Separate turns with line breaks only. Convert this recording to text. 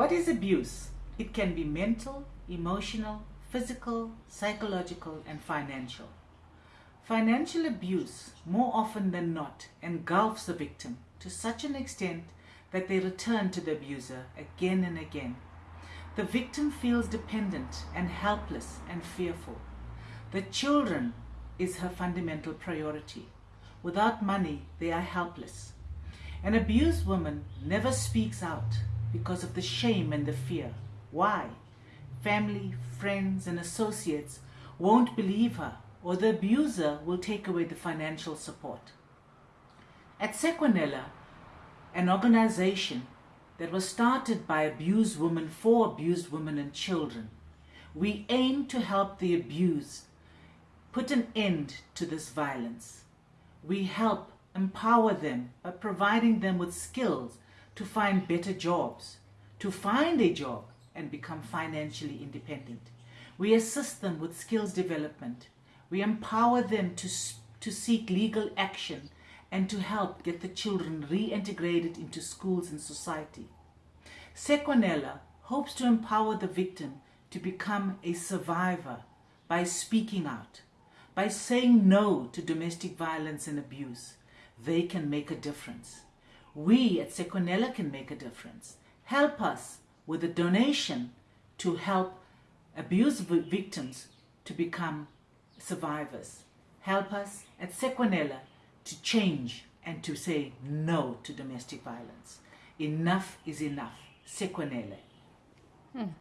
What is abuse? It can be mental, emotional, physical, psychological, and financial. Financial abuse, more often than not, engulfs the victim to such an extent that they return to the abuser again and again. The victim feels dependent and helpless and fearful. The children is her fundamental priority. Without money, they are helpless. An abused woman never speaks out because of the shame and the fear. Why? Family, friends, and associates won't believe her, or the abuser will take away the financial support. At Sequanella, an organization that was started by abused women for abused women and children, we aim to help the abused put an end to this violence. We help empower them by providing them with skills to find better jobs, to find a job and become financially independent. We assist them with skills development. We empower them to, to seek legal action and to help get the children reintegrated into schools and society. Sequanella hopes to empower the victim to become a survivor by speaking out, by saying no to domestic violence and abuse. They can make a difference. We at Sequanella can make a difference. Help us with a donation to help abuse victims to become survivors. Help us at Sequanella to change and to say no to domestic violence. Enough is enough. Sequanella. Hmm.